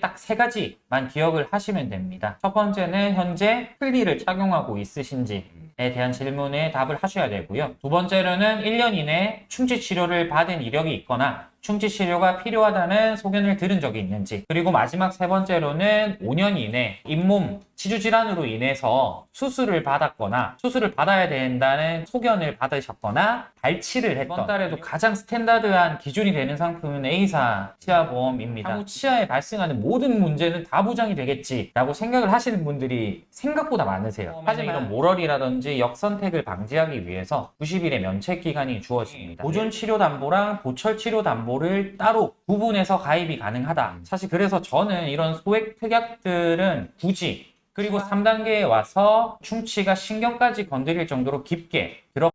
딱 세 가지만 기억을 하시면 됩니다. 첫 번째는 현재 틀니를 착용하고 있으신지에 대한 질문에 답을 하셔야 되고요. 두 번째로는 1년 이내 충치 치료를 받은 이력이 있거나 충치 치료가 필요하다는 소견을 들은 적이 있는지 그리고 마지막 세 번째로는 5년 이내 잇몸 치주 질환으로 인해서 수술을 받았거나 수술을 받아야 된다는 소견을 받으셨거나 발치를 했던 이번 달에도 가장 스탠다드한 기준이 되는 상품은 A사 치아보험입니다. 향후 치아에 발생하는 모든 문제는 다 보장이 되겠지라고 생각을 하시는 분들이 생각보다 많으세요. 하지만 이런 모럴이라든지 역선택을 방지하기 위해서 90일의 면책 기간이 주어집니다. 보존 치료 담보랑 보철 치료 담보 를 따로 구분해서 가입이 가능하다. 사실 그래서 저는 이런 소액 특약들은 굳이 그리고 3단계에 와서 충치가 신경까지 건드릴 정도로 깊게 들어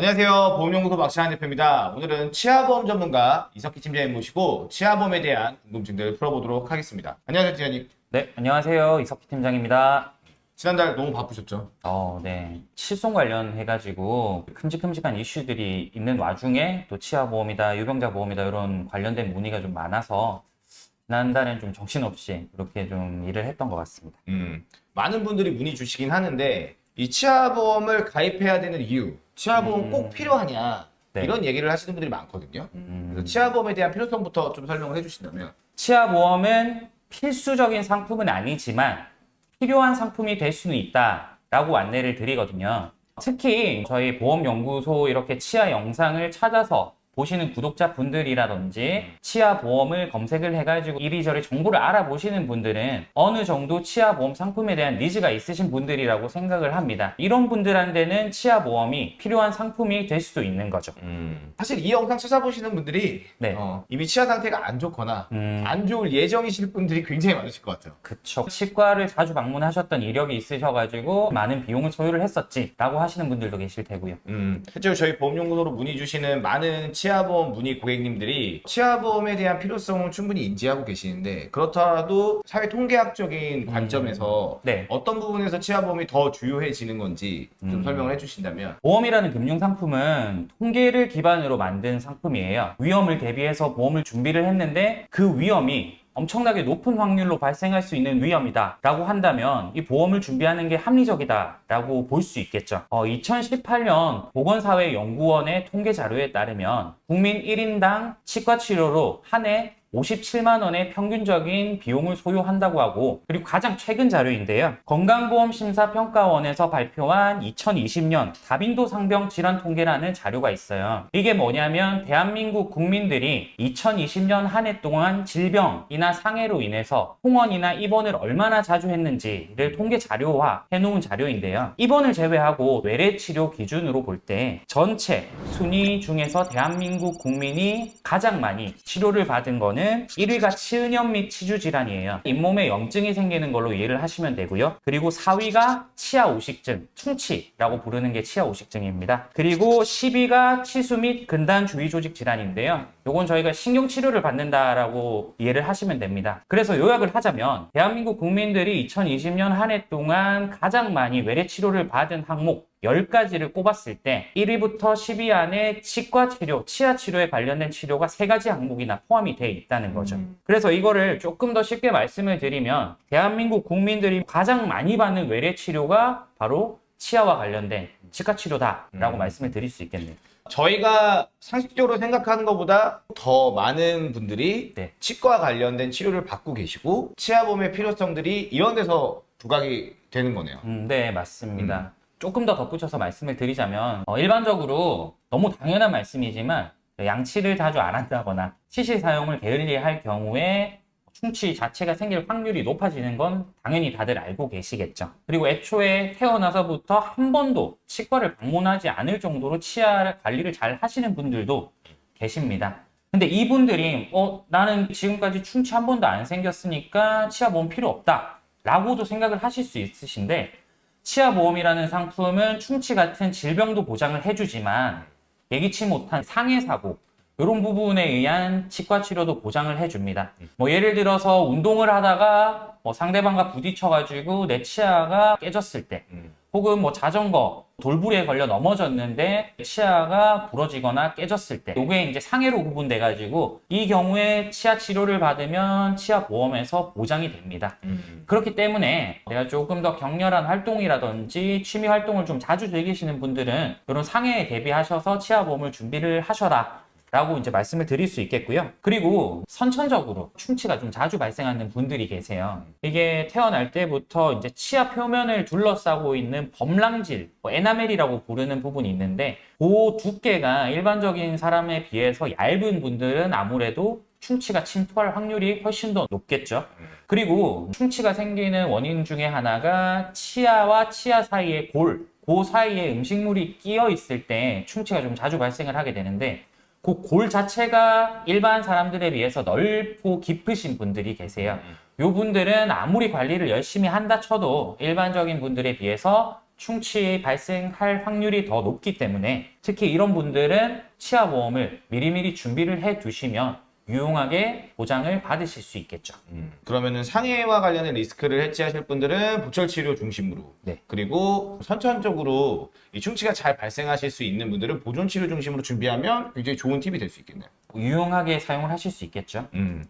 안녕하세요. 보험연구소 박시환 대표입니다. 오늘은 치아보험 전문가 이석기 팀장님 모시고 치아보험에 대한 궁금증들을 풀어보도록 하겠습니다. 안녕하세요, 팀장님. 네, 안녕하세요. 이석기 팀장입니다. 지난달 너무 바쁘셨죠? 어, 네. 실손 관련해가지고 큼직큼직한 이슈들이 있는 와중에 또 치아보험이다, 유병자 보험이다 이런 관련된 문의가 좀 많아서 지난달엔 좀 정신없이 그렇게 좀 일을 했던 것 같습니다. 음, 많은 분들이 문의 주시긴 하는데 이 치아보험을 가입해야 되는 이유, 치아보험 음. 꼭 필요하냐 네. 이런 얘기를 하시는 분들이 많거든요. 음, 그래서 치아보험에 대한 필요성부터 좀 설명을 해주신다면 치아보험은 필수적인 상품은 아니지만 필요한 상품이 될 수는 있다라고 안내를 드리거든요. 특히 저희 보험연구소 이렇게 치아 영상을 찾아서 보시는 구독자분들이라든지 치아 보험을 검색을 해가지고 이리저리 정보를 알아보시는 분들은 어느 정도 치아 보험 상품에 대한 니즈가 있으신 분들이라고 생각을 합니다. 이런 분들한테는 치아 보험이 필요한 상품이 될 수도 있는 거죠. 사실 이 영상 찾아보시는 분들이 네. 어, 이미 치아 상태가 안 좋거나 음, 안 좋을 예정이실 분들이 굉장히 많으실 것 같아요. 그쵸. 치과를 자주 방문하셨던 이력이 있으셔가지고 많은 비용을 소요를 했었지 라고 하시는 분들도 계실 테고요. 음, 실제로 저희 보험연구소로 문의 주시는 많은 치아 보험 문의 고객님들이 치아보험에 대한 필요성을 충분히 인지하고 계시는데 그렇더라도 사회 통계학적인 관점에서 네. 어떤 부분에서 치아보험이 더 주요해지는 건지 좀 음. 설명을 해주신다면 보험이라는 금융 상품은 통계를 기반으로 만든 상품이에요. 위험을 대비해서 보험을 준비를 했는데 그 위험이 엄청나게 높은 확률로 발생할 수 있는 위험이다 라고 한다면 이 보험을 준비하는 게 합리적이다 라고 볼 수 있겠죠. 어, 2018년 보건사회연구원의 통계 자료에 따르면 국민 1인당 치과 치료로 한 해 57만 원의 평균적인 비용을 소요한다고 하고 그리고 가장 최근 자료인데요. 건강보험심사평가원에서 발표한 2020년 다빈도 상병 질환 통계라는 자료가 있어요. 이게 뭐냐면 대한민국 국민들이 2020년 한 해 동안 질병이나 상해로 인해서 통원이나 입원을 얼마나 자주 했는지를 통계 자료화 해놓은 자료인데요. 입원을 제외하고 외래 치료 기준으로 볼 때 전체 순위 중에서 대한민국 국민이 가장 많이 치료를 받은 거는 1위가 치은염 및 치주 질환이에요. 잇몸에 염증이 생기는 걸로 이해를 하시면 되고요. 그리고 4위가 치아 오식증, 충치라고 부르는 게 치아 오식증입니다. 그리고 10위가 치수 및 근단 주위 조직 질환인데요. 요건 저희가 신경 치료를 받는다라고 이해를 하시면 됩니다. 그래서 요약을 하자면 대한민국 국민들이 2020년 한 해 동안 가장 많이 외래 치료를 받은 항목 10가지를 꼽았을 때 1위부터 10위 안에 치과 치료, 치아 치료에 관련된 치료가 세 가지 항목이나 포함이 돼 있다는 거죠. 그래서 이거를 조금 더 쉽게 말씀을 드리면 대한민국 국민들이 가장 많이 받는 외래 치료가 바로 치아와 관련된 치과 치료다라고 음. 말씀을 드릴 수 있겠네요. 저희가 상식적으로 생각하는 것보다 더 많은 분들이 네. 치과 관련된 치료를 받고 계시고 치아보험의 필요성들이 이런 데서 부각이 되는 거네요. 음, 네, 맞습니다. 조금 더 덧붙여서 말씀을 드리자면 어, 일반적으로 너무 당연한 말씀이지만 양치를 자주 안 한다거나 치실 사용을 게을리할 경우에 충치 자체가 생길 확률이 높아지는 건 당연히 다들 알고 계시겠죠. 그리고 애초에 태어나서부터 한 번도 치과를 방문하지 않을 정도로 치아 관리를 잘 하시는 분들도 계십니다. 근데 이분들이 어 나는 지금까지 충치 한 번도 안 생겼으니까 치아 보험 필요 없다 라고도 생각을 하실 수 있으신데 치아보험이라는 상품은 충치 같은 질병도 보장을 해주지만 예기치 못한 상해 사고 이런 부분에 의한 치과 치료도 보장을 해줍니다. 뭐 예를 들어서 운동을 하다가 뭐 상대방과 부딪혀가지고 내 치아가 깨졌을 때, 음. 혹은 뭐 자전거 돌부리에 걸려 넘어졌는데 치아가 부러지거나 깨졌을 때, 이게 이제 상해로 구분돼 가지고 이 경우에 치아 치료를 받으면 치아 보험에서 보장이 됩니다. 음. 그렇기 때문에 내가 조금 더 격렬한 활동이라든지 취미 활동을 좀 자주 즐기시는 분들은 이런 상해에 대비하셔서 치아 보험을 준비를 하셔라. 라고 이제 말씀을 드릴 수 있겠고요. 그리고 선천적으로 충치가 좀 자주 발생하는 분들이 계세요. 이게 태어날 때부터 이제 치아 표면을 둘러싸고 있는 범랑질, 뭐 에나멜이라고 부르는 부분이 있는데 그 두께가 일반적인 사람에 비해서 얇은 분들은 아무래도 충치가 침투할 확률이 훨씬 더 높겠죠. 그리고 충치가 생기는 원인 중에 하나가 치아와 치아 사이에 골, 그 사이에 음식물이 끼어 있을 때 충치가 좀 자주 발생을 하게 되는데 그 골 자체가 일반 사람들에 비해서 넓고 깊으신 분들이 계세요. 요 분들은 아무리 관리를 열심히 한다 쳐도 일반적인 분들에 비해서 충치 발생할 확률이 더 높기 때문에 특히 이런 분들은 치아 보험을 미리미리 준비를 해 두시면 유용하게 보장을 받으실 수 있겠죠. 음. 그러면은 상해와 관련된 리스크를 해지하실 분들은 보철 치료 중심으로 네. 그리고 선천적으로 이 충치가 잘 발생하실 수 있는 분들은 보존 치료 중심으로 준비하면 굉장히 좋은 팁이 될 수 있겠네요. 유용하게 사용을 하실 수 있겠죠. 음.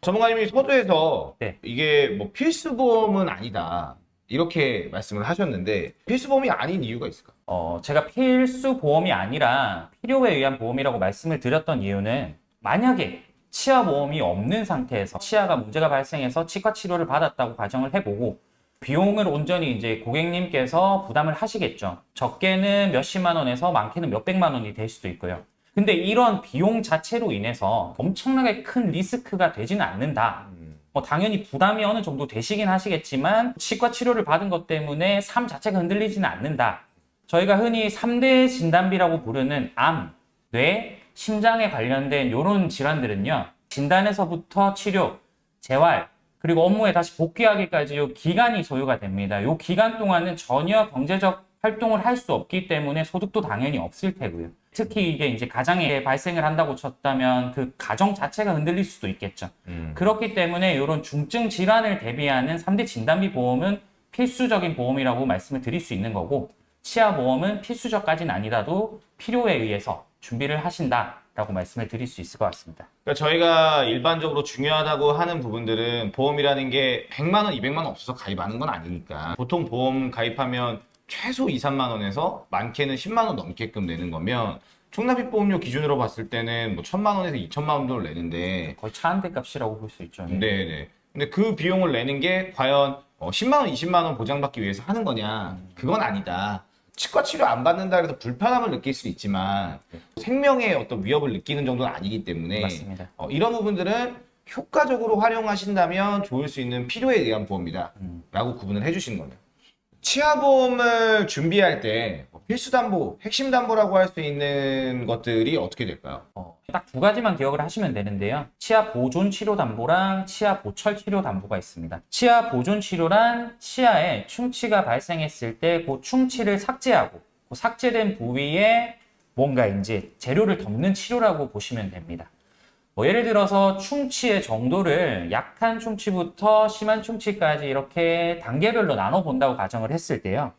전문가님이 서두에서 네. 이게 뭐 필수 보험은 아니다 이렇게 말씀을 하셨는데 필수 보험이 아닌 이유가 있을까? 어, 제가 필수 보험이 아니라 필요에 의한 보험이라고 말씀을 드렸던 이유는 만약에 치아 보험이 없는 상태에서 치아가 문제가 발생해서 치과 치료를 받았다고 가정을 해보고 비용을 온전히 이제 고객님께서 부담을 하시겠죠. 적게는 몇십만 원에서 많게는 몇백만 원이 될 수도 있고요. 근데 이런 비용 자체로 인해서 엄청나게 큰 리스크가 되지는 않는다. 뭐 당연히 부담이 어느 정도 되시긴 하시겠지만 치과 치료를 받은 것 때문에 삶 자체가 흔들리지는 않는다. 저희가 흔히 3대 진단비라고 부르는 암, 뇌, 심장에 관련된 이런 질환들은요. 진단에서부터 치료, 재활, 그리고 업무에 다시 복귀하기까지 요 기간이 소요가 됩니다. 요 기간 동안은 전혀 경제적 활동을 할 수 없기 때문에 소득도 당연히 없을 테고요. 특히 이게 이제 가장에 발생을 한다고 쳤다면 그 가정 자체가 흔들릴 수도 있겠죠. 그렇기 때문에 이런 중증 질환을 대비하는 3대 진단비 보험은 필수적인 보험이라고 말씀을 드릴 수 있는 거고 치아 보험은 필수적까지는 아니라도 필요에 의해서 준비를 하신다라고 말씀을 드릴 수 있을 것 같습니다. 그러니까 저희가 일반적으로 중요하다고 하는 부분들은 보험이라는 게 100만 원, 200만 원 없어서 가입하는 건 아니니까 보통 보험 가입하면 최소 2, 3만 원에서 많게는 10만 원 넘게끔 내는 거면 총납입 보험료 기준으로 봤을 때는 뭐 1000만 원에서 2천만 원 정도를 내는데 거의 차 한 대 값이라고 볼 수 있죠. 네 네. 근데 그 비용을 내는 게 과연 어, 10만 원, 20만 원 보장받기 위해서 하는 거냐? 그건 아니다. 치과 치료 안 받는다 해서 불편함을 느낄 수 있지만 생명의 어떤 위협을 느끼는 정도는 아니기 때문에 맞습니다. 어, 이런 부분들은 효과적으로 활용하신다면 좋을 수 있는 필요에 의한 보험이다 음. 라고 구분을 해주시는 거네요 치아보험을 준비할 때뭐 필수 담보, 핵심 담보라고 할 수 있는 것들이 어떻게 될까요? 어, 딱두 가지만 기억을 하시면 되는데요. 치아 보존 치료 담보랑 치아 보철 치료 담보가 있습니다. 치아 보존 치료란 치아에 충치가 발생했을 때 그 충치를 삭제하고 그 삭제된 부위에 뭔가 이제 재료를 덮는 치료라고 보시면 됩니다. 뭐 예를 들어서 충치의 정도를 약한 충치부터 심한 충치까지 이렇게 단계별로 나눠 본다고 가정을 했을 때요.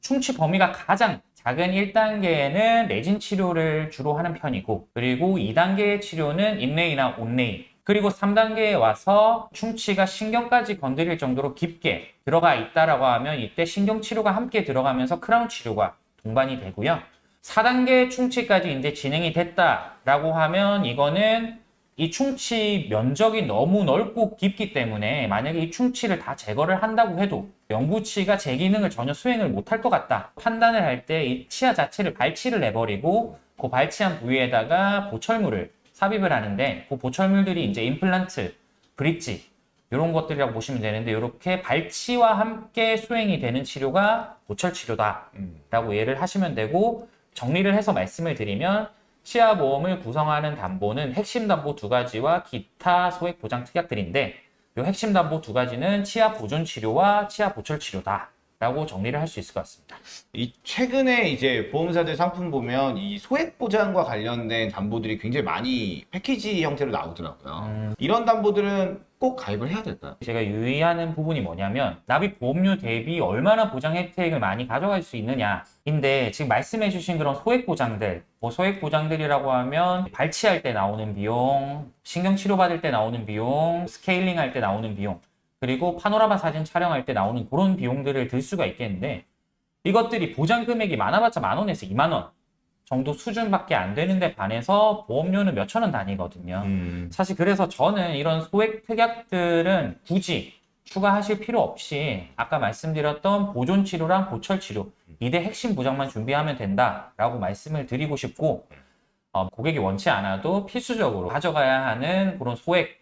충치 범위가 가장 작은 1단계에는 내진 치료를 주로 하는 편이고 그리고 2단계의 치료는 인레이나 온레이 그리고 3단계에 와서 충치가 신경까지 건드릴 정도로 깊게 들어가 있다라고 하면 이때 신경 치료가 함께 들어가면서 크라운 치료가 동반이 되고요. 4단계 충치까지 이제 진행이 됐다라고 하면 이거는 이 충치 면적이 너무 넓고 깊기 때문에 만약에 이 충치를 다 제거를 한다고 해도 영구치가 제 기능을 전혀 수행을 못할 것 같다 판단을 할 때 이 치아 자체를 발치를 내버리고 그 발치한 부위에다가 보철물을 삽입을 하는데 그 보철물들이 이제 임플란트, 브릿지 이런 것들이라고 보시면 되는데 이렇게 발치와 함께 수행이 되는 치료가 보철 치료다 라고 이해를 하시면 되고 정리를 해서 말씀을 드리면 치아 보험을 구성하는 담보는 핵심 담보 두 가지와 기타 소액 보장 특약들인데 이 핵심 담보 두 가지는 치아 보존 치료와 치아 보철 치료다. 라고 정리를 할 수 있을 것 같습니다. 이 최근에 이제 보험사들 상품 보면 이 소액 보장과 관련된 담보들이 굉장히 많이 패키지 형태로 나오더라고요. 음. 이런 담보들은 꼭 가입을 해야 될까요? 제가 유의하는 부분이 뭐냐면 납입 보험료 대비 얼마나 보장 혜택을 많이 가져갈 수 있느냐 인데 지금 말씀해 주신 그런 소액 보장들 뭐 소액 보장들이라고 하면 발치할 때 나오는 비용, 신경 치료 받을 때 나오는 비용, 스케일링 할 때 나오는 비용 그리고 파노라마 사진 촬영할 때 나오는 그런 비용들을 들 수가 있겠는데 이것들이 보장 금액이 많아봤자 만 원에서 2만 원 정도 수준밖에 안 되는데 반해서 보험료는 몇천 원 단위거든요. 음. 사실 그래서 저는 이런 소액 특약들은 굳이 추가하실 필요 없이 아까 말씀드렸던 보존 치료랑 보철 치료 이대 핵심 보장만 준비하면 된다라고 말씀을 드리고 싶고 어, 고객이 원치 않아도 필수적으로 가져가야 하는 그런 소액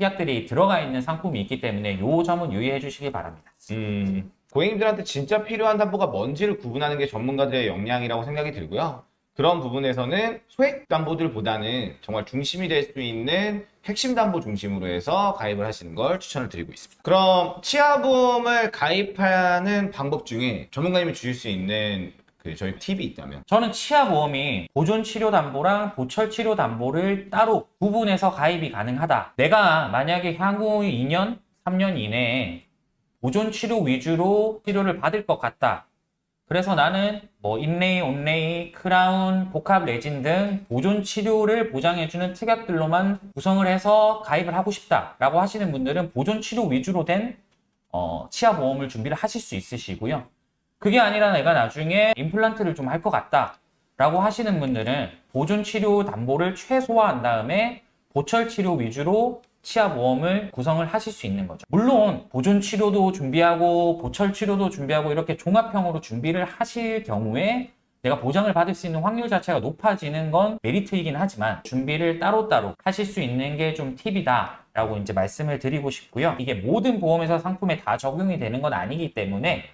특약들이 들어가 있는 상품이 있기 때문에 이 점은 유의해 주시기 바랍니다. 음, 고객님들한테 진짜 필요한 담보가 뭔지를 구분하는 게 전문가들의 역량이라고 생각이 들고요. 그런 부분에서는 소액 담보들보다는 정말 중심이 될 수 있는 핵심 담보 중심으로 해서 가입을 하시는 걸 추천을 드리고 있습니다. 그럼 치아보험을 가입하는 방법 중에 전문가님이 주실 수 있는 그 저희 팁이 있다면 저는 치아보험이 보존 치료 담보랑 보철 치료 담보를 따로 구분해서 가입이 가능하다. 내가 만약에 향후 2년, 3년 이내에 보존 치료 위주로 치료를 받을 것 같다. 그래서 나는 뭐 인레이, onlay, 크라운, 복합 레진 등 보존 치료를 보장해주는 특약들로만 구성을 해서 가입을 하고 싶다라고 하시는 분들은 보존 치료 위주로 된 어, 치아 보험을 준비를 하실 수 있으시고요. 그게 아니라 내가 나중에 임플란트를 좀 할 것 같다. 라고 하시는 분들은 보존 치료 담보를 최소화한 다음에 보철 치료 위주로 치아 보험을 구성을 하실 수 있는 거죠. 물론 보존 치료도 준비하고 보철 치료도 준비하고 이렇게 종합형으로 준비를 하실 경우에 내가 보장을 받을 수 있는 확률 자체가 높아지는 건 메리트이긴 하지만 준비를 따로따로 하실 수 있는 게 좀 팁이다 라고 이제 말씀을 드리고 싶고요. 이게 모든 보험회사 상품에 다 적용이 되는 건 아니기 때문에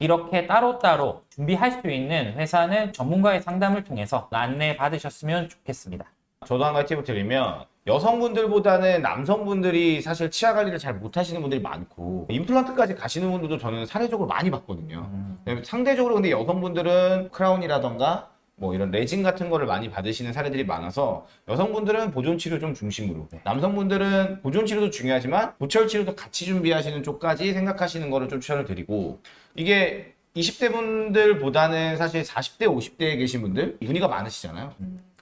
이렇게 따로따로 준비할 수 있는 회사는 전문가의 상담을 통해서 안내 받으셨으면 좋겠습니다. 저도 한 가지 팁을 드리면 여성분들보다는 남성분들이 사실 치아 관리를 잘 못하시는 분들이 많고 임플란트까지 가시는 분들도 저는 사례적으로 많이 봤거든요. 네, 상대적으로 근데 여성분들은 크라운이라던가 뭐 이런 레진 같은 거를 많이 받으시는 사례들이 많아서 여성분들은 보존 치료 좀 중심으로 남성분들은 보존 치료도 중요하지만 보철 치료도 같이 준비하시는 쪽까지 생각하시는 거를 좀 추천을 드리고 이게 20대 분들보다는 사실 40대, 50대에 계신 분들 문의가 많으시잖아요.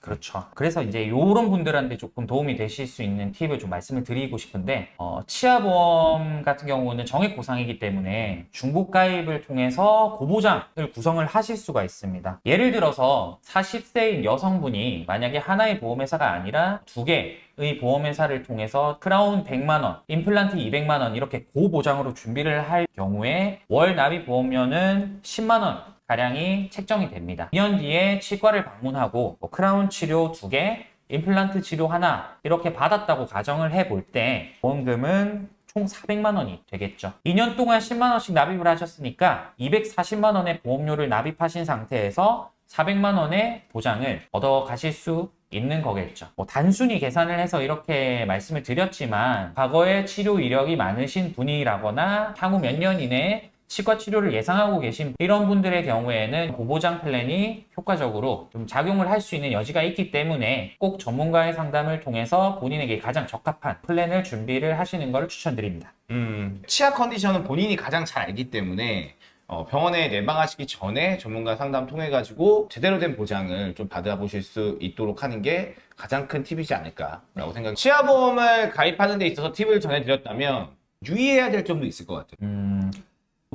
그렇죠. 그래서 이제 이런 분들한테 조금 도움이 되실 수 있는 팁을 좀 말씀을 드리고 싶은데 어, 치아보험 같은 경우는 정액 보상이기 때문에 중복 가입을 통해서 고보장을 구성을 하실 수가 있습니다. 예를 들어서 40세인 여성분이 만약에 하나의 보험회사가 아니라 두 개 의 보험회사를 통해서 크라운 100만 원, 임플란트 200만 원 이렇게 고보장으로 준비를 할 경우에 월 납입 보험료는 10만 원 가량이 책정이 됩니다. 2년 뒤에 치과를 방문하고 뭐 크라운 치료 2개, 임플란트 치료 하나 이렇게 받았다고 가정을 해볼 때 보험금은 총 400만 원이 되겠죠. 2년 동안 10만 원씩 납입을 하셨으니까 240만 원의 보험료를 납입하신 상태에서 400만 원의 보장을 얻어 가실 수 있는 거겠죠. 뭐 단순히 계산을 해서 이렇게 말씀을 드렸지만 과거에 치료 이력이 많으신 분이라거나 향후 몇 년 이내에 치과 치료를 예상하고 계신 이런 분들의 경우에는 고보장 플랜이 효과적으로 좀 작용을 할 수 있는 여지가 있기 때문에 꼭 전문가의 상담을 통해서 본인에게 가장 적합한 플랜을 준비를 하시는 것을 추천드립니다. 음, 치아 컨디션은 본인이 가장 잘 알기 때문에 어, 병원에 내방하시기 전에 전문가 상담 통해 가지고 제대로 된 보장을 좀 받아보실 수 있도록 하는 게 가장 큰 팁이지 않을까라고 생각이. 치아보험을 가입하는 데 있어서 팁을 전해드렸다면 유의해야 될 점도 있을 것 같아요. 음,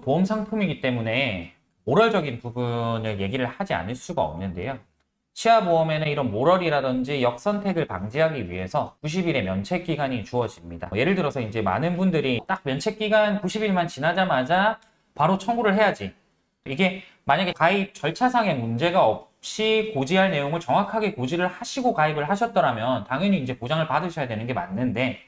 보험 상품이기 때문에 모럴적인 부분을 얘기를 하지 않을 수가 없는데요. 치아 보험에는 이런 모럴이라든지 역선택을 방지하기 위해서 90일의 면책 기간이 주어집니다. 예를 들어서 이제 많은 분들이 딱 면책 기간 90일만 지나자마자 바로 청구를 해야지. 이게 만약에 가입 절차상의 문제가 없이 고지할 내용을 정확하게 고지를 하시고 가입을 하셨더라면 당연히 이제 보장을 받으셔야 되는 게 맞는데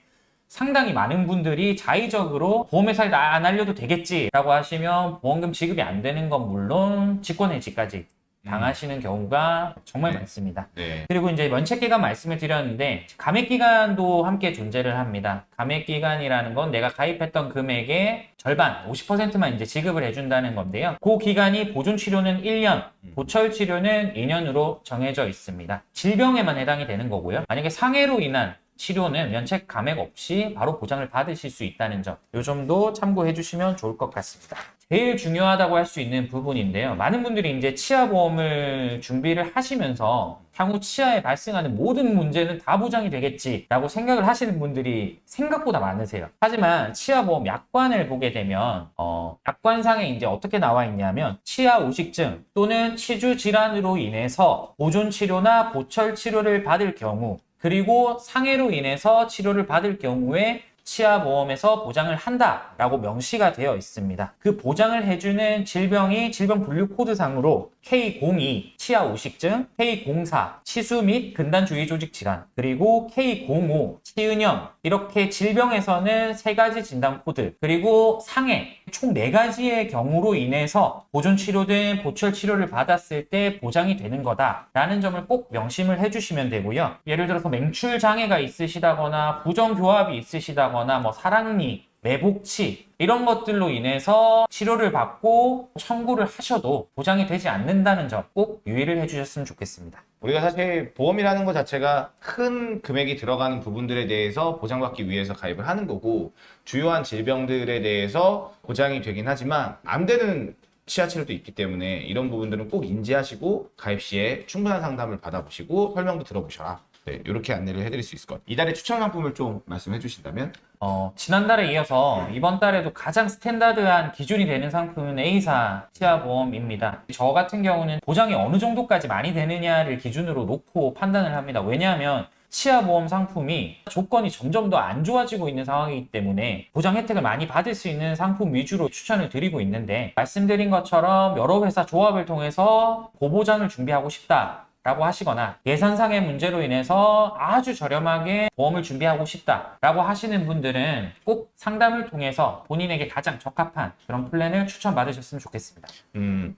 상당히 많은 분들이 자의적으로 보험회사에 나- 안 알려도 되겠지라고 하시면 보험금 지급이 안 되는 건 물론 직권해지까지 당하시는 경우가 정말 네. 많습니다. 네. 그리고 이제 면책 기간 말씀을 드렸는데 감액 기간도 함께 존재를 합니다. 감액 기간이라는 건 내가 가입했던 금액의 절반, 50%만 이제 지급을 해준다는 건데요. 그 기간이 보존 치료는 1년, 보철 치료는 2년으로 정해져 있습니다. 질병에만 해당이 되는 거고요. 만약에 상해로 인한 치료는 면책 감액 없이 바로 보장을 받으실 수 있다는 점, 이 점도 참고해 주시면 좋을 것 같습니다. 제일 중요하다고 할 수 있는 부분인데요. 많은 분들이 이제 치아보험을 준비를 하시면서 향후 치아에 발생하는 모든 문제는 다 보장이 되겠지라고 생각을 하시는 분들이 생각보다 많으세요. 하지만 치아보험 약관을 보게 되면 어, 약관상에 이제 어떻게 나와 있냐면 치아 우식증 또는 치주 질환으로 인해서 보존 치료나 보철 치료를 받을 경우 그리고 상해로 인해서 치료를 받을 경우에 치아보험에서 보장을 한다라고 명시가 되어 있습니다. 그 보장을 해주는 질병이 질병 분류 코드상으로 K02 치아 우식증, K04 치수 및 근단 주위 조직 질환, 그리고 K05 치은염 이렇게 질병에서는 세 가지 진단 코드, 그리고 상해 총 네 가지의 경우로 인해서 보존 치료든 보철 치료를 받았을 때 보장이 되는 거다라는 점을 꼭 명심을 해주시면 되고요. 예를 들어서 맹출 장애가 있으시다거나 부정 교합이 있으시다거나 뭐 사랑니 매복치 이런 것들로 인해서 치료를 받고 청구를 하셔도 보장이 되지 않는다는 점 꼭 유의를 해주셨으면 좋겠습니다. 우리가 사실 보험이라는 것 자체가 큰 금액이 들어가는 부분들에 대해서 보장받기 위해서 가입을 하는 거고 주요한 질병들에 대해서 보장이 되긴 하지만 안 되는 치아 치료도 있기 때문에 이런 부분들은 꼭 인지하시고 가입 시에 충분한 상담을 받아보시고 설명도 들어보셔라. 네, 이렇게 안내를 해드릴 수 있을 것 같아요. 이달의 추천 상품을 좀 말씀해 주신다면 어, 지난달에 이어서 이번 달에도 가장 스탠다드한 기준이 되는 상품은 A사 치아보험입니다. 저 같은 경우는 보장이 어느 정도까지 많이 되느냐를 기준으로 놓고 판단을 합니다. 왜냐하면 치아보험 상품이 조건이 점점 더 안 좋아지고 있는 상황이기 때문에 보장 혜택을 많이 받을 수 있는 상품 위주로 추천을 드리고 있는데 말씀드린 것처럼 여러 회사 조합을 통해서 고보장을 준비하고 싶다. 라고 하시거나 예산상의 문제로 인해서 아주 저렴하게 보험을 준비하고 싶다 라고 하시는 분들은 꼭 상담을 통해서 본인에게 가장 적합한 그런 플랜을 추천받으셨으면 좋겠습니다. 음,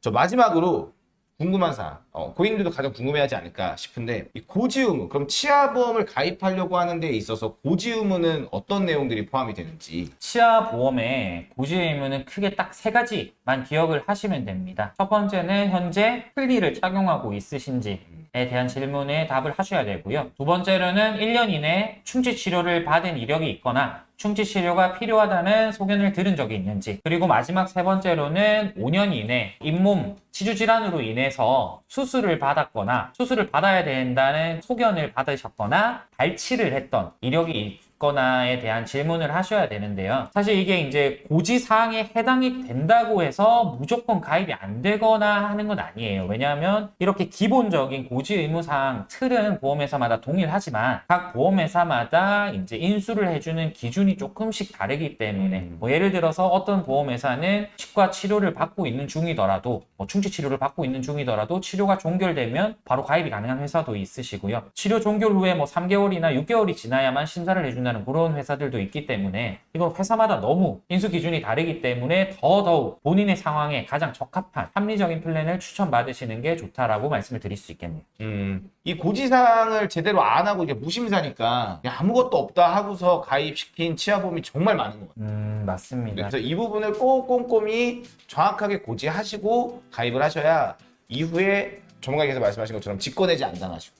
저 마지막으로 궁금한 사항, 어, 고객님들도 가장 궁금해하지 않을까 싶은데 이 고지 의무, 그럼 치아 보험을 가입하려고 하는 데 있어서 고지 의무는 어떤 내용들이 포함이 되는지. 치아 보험의 고지 의무는 크게 딱 세 가지만 기억을 하시면 됩니다. 첫 번째는 현재 플리를 착용하고 있으신지에 대한 질문에 답을 하셔야 되고요. 두 번째로는 1년 이내 충치 치료를 받은 이력이 있거나 충치 치료가 필요하다는 소견을 들은 적이 있는지 그리고 마지막 세 번째로는 5년 이내 잇몸 치주 질환으로 인해서 수술을 받았거나 수술을 받아야 된다는 소견을 받으셨거나 발치를 했던 이력이 있 거나에 대한 질문을 하셔야 되는데요. 사실 이게 이제 고지 사항에 해당이 된다고 해서 무조건 가입이 안 되거나 하는 건 아니에요. 왜냐하면 이렇게 기본적인 고지 의무 사항 틀은 보험회사마다 동일하지만 각 보험회사마다 이제 인수를 해주는 기준이 조금씩 다르기 때문에 음. 뭐 예를 들어서 어떤 보험회사는 치과 치료를 받고 있는 중이더라도 뭐 충치 치료를 받고 있는 중이더라도 치료가 종결되면 바로 가입이 가능한 회사도 있으시고요. 치료 종결 후에 뭐 3개월이나 6개월이 지나야만 심사를 해 준다는 그런 회사들도 있기 때문에 이건 회사마다 너무 인수 기준이 다르기 때문에 더더욱 본인의 상황에 가장 적합한 합리적인 플랜을 추천받으시는 게 좋다라고 말씀을 드릴 수 있겠네요. 음, 이 고지사항을 제대로 안 하고 이게 무심사니까 아무것도 없다 하고서 가입시킨 치아보험이 정말 많은 것 같아요. 음 맞습니다. 그래서 이 부분을 꼭 꼼꼼히 정확하게 고지하시고 가입을 하셔야 이후에 전문가께서 말씀하신 것처럼 직권해지 안 당하시고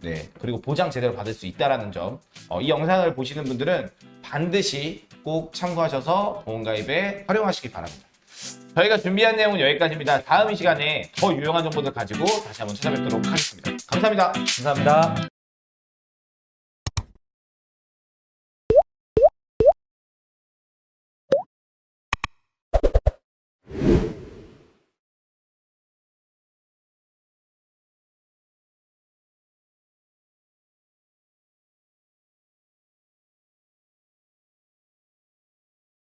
네 그리고 보장 제대로 받을 수 있다라는 점. 어, 이 영상을 보시는 분들은 반드시 꼭 참고하셔서 보험 가입에 활용하시기 바랍니다. 저희가 준비한 내용은 여기까지입니다. 다음 이 시간에 더 유용한 정보들 가지고 다시 한번 찾아뵙도록 하겠습니다. 감사합니다. 감사합니다.